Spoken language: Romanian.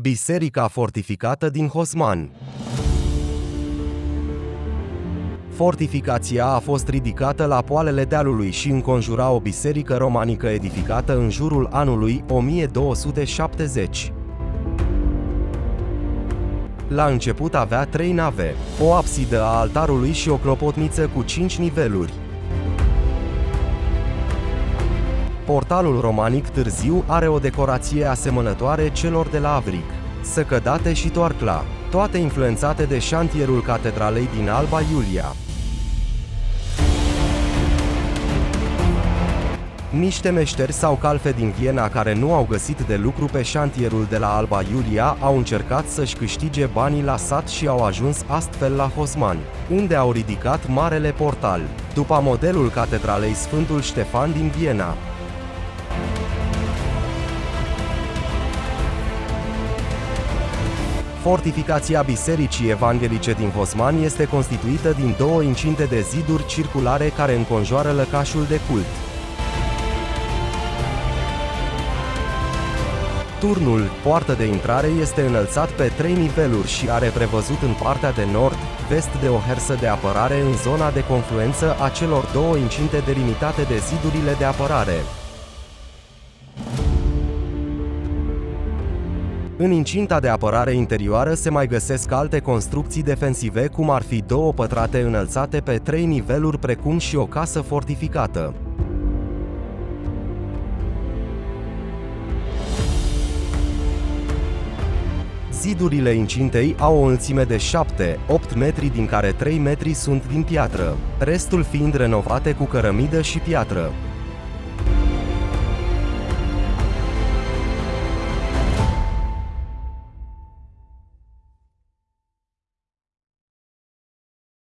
Biserica fortificată din Hosman Fortificația a fost ridicată la poalele dealului și înconjura o biserică romanică edificată în jurul anului 1270. La început avea trei nave, o absidă a altarului și o clopotniță cu cinci niveluri. Portalul romanic târziu are o decorație asemănătoare celor de la Avrig, săcădate și toarcla, toate influențate de șantierul catedralei din Alba Iulia. Niște meșteri sau calfe din Viena care nu au găsit de lucru pe șantierul de la Alba Iulia au încercat să-și câștige banii la sat și au ajuns astfel la Hosman, unde au ridicat Marele Portal, după modelul catedralei Sfântul Ștefan din Viena. Fortificația Bisericii Evanghelice din Hosman este constituită din două incinte de ziduri circulare care înconjoară lăcașul de cult. Turnul, poartă de intrare, este înălțat pe trei niveluri și are prevăzut în partea de nord, vest de o hersă de apărare în zona de confluență a celor două incinte delimitate de zidurile de apărare. În incinta de apărare interioară se mai găsesc alte construcții defensive, cum ar fi două pătrate înălțate pe trei niveluri, precum și o casă fortificată. Zidurile incintei au o înălțime de 7-8 metri, din care 3 metri sunt din piatră, restul fiind renovate cu cărămidă și piatră.